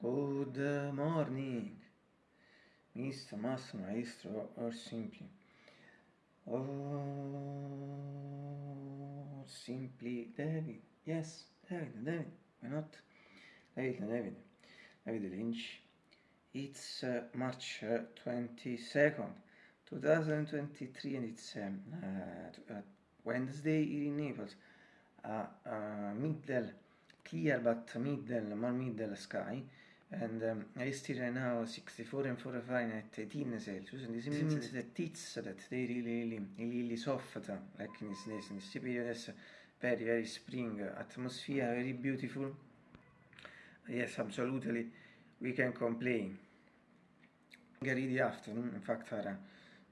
Good morning, Mr. Master Maestro, or simply, or simply David. Yes, David, David, why not? David, David, David Lynch. It's uh, March uh, 22nd, 2023, and it's um, uh, uh, Wednesday in Naples. Uh, uh, middle, clear but middle, more middle sky. And um, I still right now 64 and 4 Fahrenheit 18 Celsius and this means that it's that they really really really soft like in this, this, in this period. Is very very spring atmosphere very beautiful. Yes absolutely we can complain. The afternoon in fact are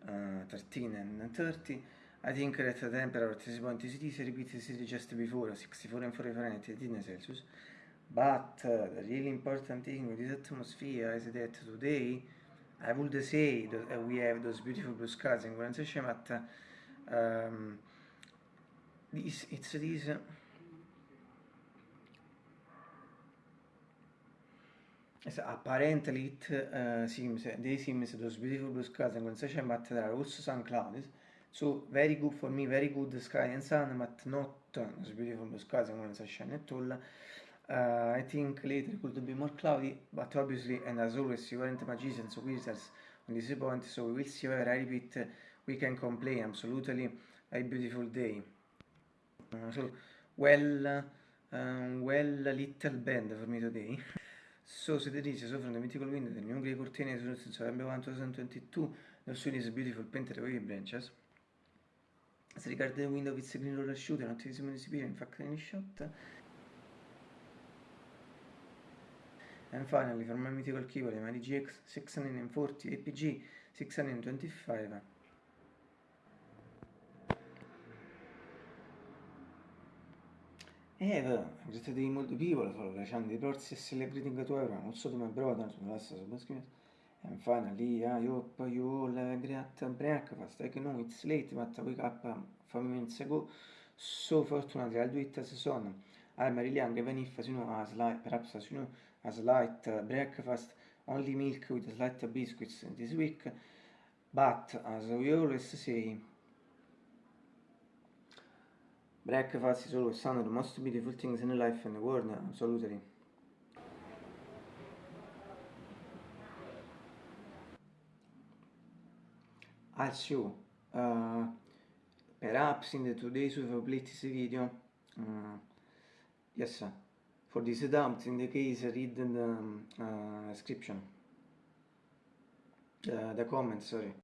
uh, 13 and 30 I think that the temperature at this point is repeated just before 64 and 4 Fahrenheit 18 Celsius But uh, the really important thing with this atmosphere is that today I would say that uh, we have those beautiful blue skies in condensation, but um, this, it's this. Uh, apparently it uh, seems they seems those beautiful blue skies and condensation, but there are also some clouds. So very good for me, very good sky and sun, but not those beautiful blue skies and condensation at all. Uh, I think later could be more cloudy, but obviously, and as always, you aren't magicians or wizards on this point, so we will see whether I repeat, we can complain, absolutely a beautiful day. Uh, so, well, uh, well, little band for me today. So, se dice, so from the mythical window, the new grey curtain is rooted in November 1, 2022, the sun is beautiful painted wavy branches. As regards the window, a green roller shooter, not visible in fact, any shot. And finally, for my mythical keyboard, my GX 640 APG 625. Eh, greeted the multiple people for Rashand the process celebrating to everyone, also to my brother, to the last subscribers. And finally, I hope you all have a great breakfast. I know it's late, but I wake up um, five minutes ago. So fortunately, I'll do it as a son. I'm really young, even if, you know, as light, perhaps as you know, as light uh, breakfast, only milk with slight biscuits this week. But as we always say, breakfast is always one of the most beautiful things in life and the world, absolutely. Also, uh, perhaps in the today's of this video, uh, yes, for this doubt, in the case, read the um, uh, description, uh, the comment, sorry.